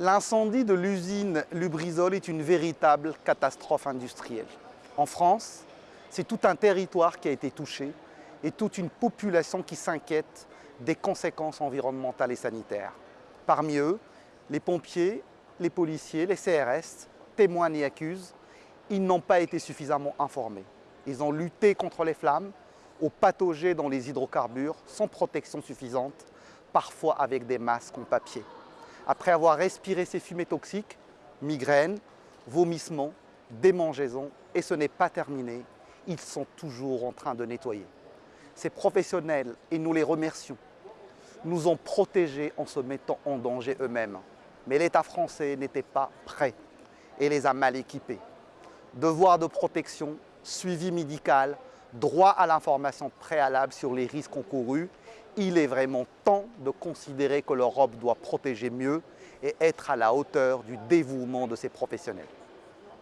L'incendie de l'usine Lubrizol est une véritable catastrophe industrielle. En France, c'est tout un territoire qui a été touché et toute une population qui s'inquiète des conséquences environnementales et sanitaires. Parmi eux, les pompiers, les policiers, les CRS témoignent et accusent, ils n'ont pas été suffisamment informés. Ils ont lutté contre les flammes, aux pathogènes dans les hydrocarbures, sans protection suffisante, parfois avec des masques en papier. Après avoir respiré ces fumées toxiques, migraines, vomissements, démangeaisons, et ce n'est pas terminé, ils sont toujours en train de nettoyer. Ces professionnels, et nous les remercions, nous ont protégés en se mettant en danger eux-mêmes. Mais l'État français n'était pas prêt et les a mal équipés. Devoir de protection, suivi médical, droit à l'information préalable sur les risques encourus, il est vraiment temps de considérer que l'Europe doit protéger mieux et être à la hauteur du dévouement de ses professionnels.